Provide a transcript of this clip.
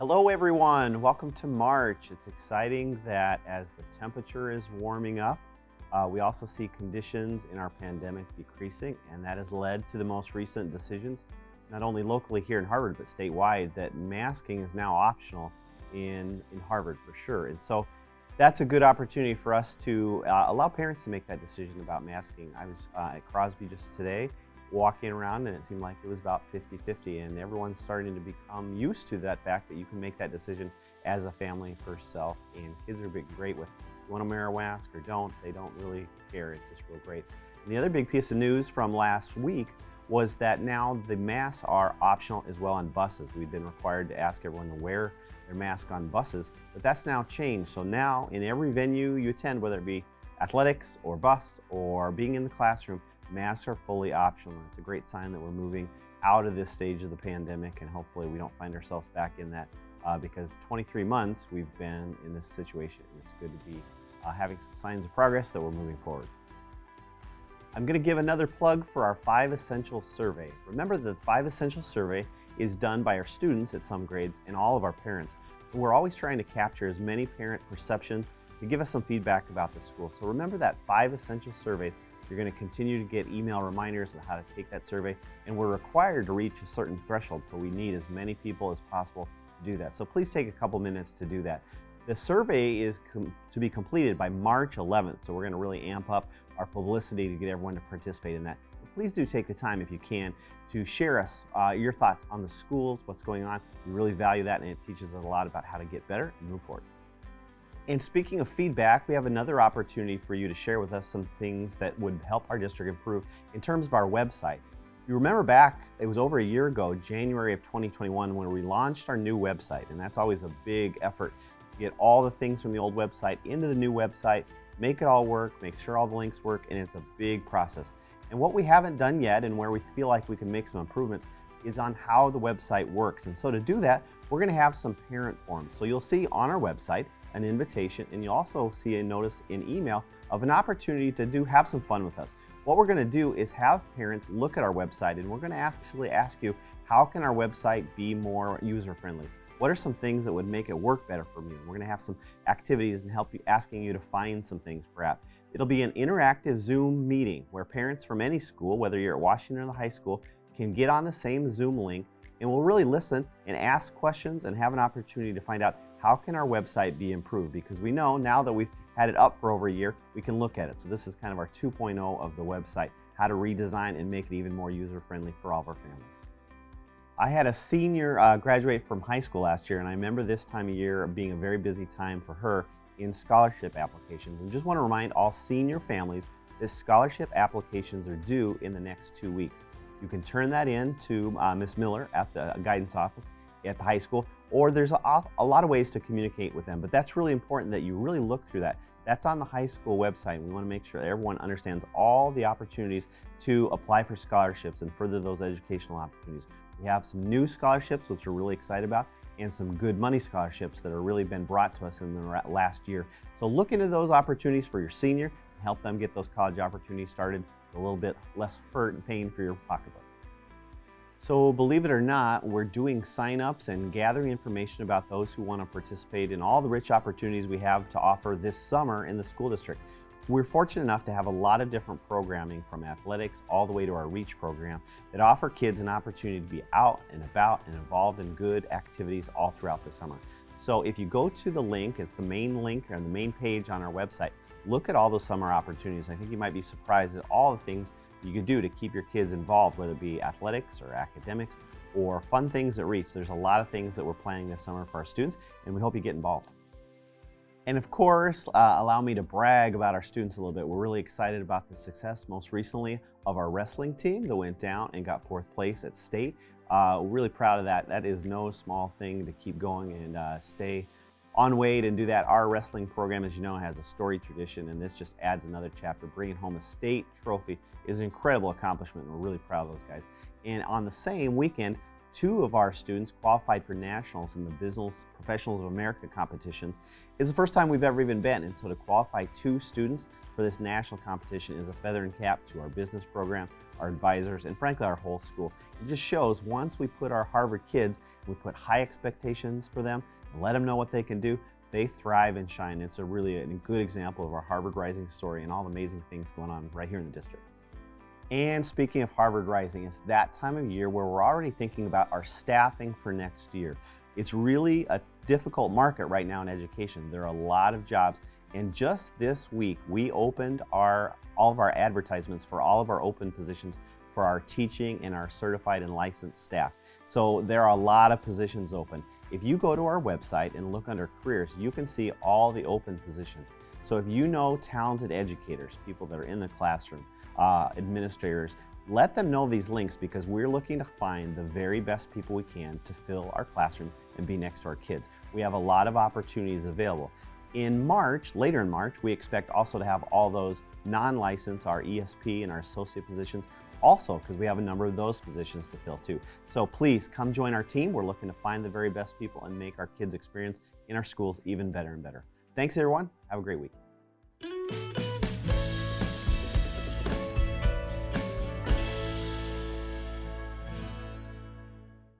Hello everyone, welcome to March. It's exciting that as the temperature is warming up, uh, we also see conditions in our pandemic decreasing and that has led to the most recent decisions, not only locally here in Harvard, but statewide, that masking is now optional in, in Harvard for sure. And so that's a good opportunity for us to uh, allow parents to make that decision about masking. I was uh, at Crosby just today walking around and it seemed like it was about 50-50 and everyone's starting to become used to that fact that you can make that decision as a family for self and kids are being great with you want to wear a mask or don't? They don't really care it's just real great. And the other big piece of news from last week was that now the masks are optional as well on buses. We've been required to ask everyone to wear their mask on buses but that's now changed. So now in every venue you attend whether it be athletics or bus or being in the classroom Masks are fully optional. It's a great sign that we're moving out of this stage of the pandemic and hopefully we don't find ourselves back in that uh, because 23 months we've been in this situation and it's good to be uh, having some signs of progress that we're moving forward. I'm going to give another plug for our Five Essential survey. Remember the Five Essential survey is done by our students at some grades and all of our parents. We're always trying to capture as many parent perceptions to give us some feedback about the school. So remember that Five Essential surveys you're going to continue to get email reminders on how to take that survey, and we're required to reach a certain threshold, so we need as many people as possible to do that. So please take a couple minutes to do that. The survey is to be completed by March 11th, so we're going to really amp up our publicity to get everyone to participate in that. But please do take the time, if you can, to share us uh, your thoughts on the schools, what's going on. We really value that, and it teaches us a lot about how to get better and move forward. And speaking of feedback, we have another opportunity for you to share with us some things that would help our district improve in terms of our website. You remember back, it was over a year ago, January of 2021, when we launched our new website. And that's always a big effort to get all the things from the old website into the new website, make it all work, make sure all the links work, and it's a big process. And what we haven't done yet and where we feel like we can make some improvements is on how the website works. And so to do that, we're gonna have some parent forms. So you'll see on our website, an invitation, and you'll also see a notice in email of an opportunity to do have some fun with us. What we're going to do is have parents look at our website and we're going to actually ask you, how can our website be more user-friendly? What are some things that would make it work better for me? We're going to have some activities and help you, asking you to find some things perhaps. It'll be an interactive Zoom meeting where parents from any school, whether you're at Washington or the high school, can get on the same Zoom link and we'll really listen and ask questions and have an opportunity to find out how can our website be improved? Because we know now that we've had it up for over a year, we can look at it. So this is kind of our 2.0 of the website, how to redesign and make it even more user-friendly for all of our families. I had a senior uh, graduate from high school last year, and I remember this time of year being a very busy time for her in scholarship applications. And just want to remind all senior families that scholarship applications are due in the next two weeks. You can turn that in to uh, Ms. Miller at the guidance office at the high school, or there's a, a, lot of ways to communicate with them, but that's really important that you really look through that. That's on the high school website. We want to make sure everyone understands all the opportunities to apply for scholarships and further those educational opportunities. We have some new scholarships, which we're really excited about, and some good money scholarships that have really been brought to us in the last year. So look into those opportunities for your senior help them get those college opportunities started a little bit less hurt and pain for your pocketbook. So believe it or not, we're doing signups and gathering information about those who want to participate in all the rich opportunities we have to offer this summer in the school district. We're fortunate enough to have a lot of different programming from athletics all the way to our REACH program that offer kids an opportunity to be out and about and involved in good activities all throughout the summer. So if you go to the link, it's the main link or the main page on our website, look at all those summer opportunities. I think you might be surprised at all the things you can do to keep your kids involved, whether it be athletics or academics or fun things at Reach. There's a lot of things that we're planning this summer for our students, and we hope you get involved. And of course, uh, allow me to brag about our students a little bit. We're really excited about the success most recently of our wrestling team that went down and got fourth place at state. Uh, really proud of that. That is no small thing to keep going and uh, stay on weight and do that. Our wrestling program, as you know, has a storied tradition, and this just adds another chapter. Bringing home a state trophy is an incredible accomplishment, and we're really proud of those guys. And on the same weekend, two of our students qualified for nationals in the Business Professionals of America competitions. It's the first time we've ever even been, and so to qualify two students for this national competition is a feather and cap to our business program, our advisors, and frankly, our whole school. It just shows once we put our Harvard kids, we put high expectations for them, let them know what they can do, they thrive and shine. It's a really a good example of our Harvard Rising story and all the amazing things going on right here in the district. And speaking of Harvard Rising, it's that time of year where we're already thinking about our staffing for next year. It's really a difficult market right now in education. There are a lot of jobs. And just this week, we opened our all of our advertisements for all of our open positions for our teaching and our certified and licensed staff. So there are a lot of positions open. If you go to our website and look under careers, you can see all the open positions. So if you know talented educators, people that are in the classroom, uh, administrators, let them know these links because we're looking to find the very best people we can to fill our classroom and be next to our kids. We have a lot of opportunities available. In March, later in March, we expect also to have all those non-licensed, our ESP and our associate positions, also because we have a number of those positions to fill too. So please come join our team. We're looking to find the very best people and make our kids' experience in our schools even better and better. Thanks everyone. Have a great week.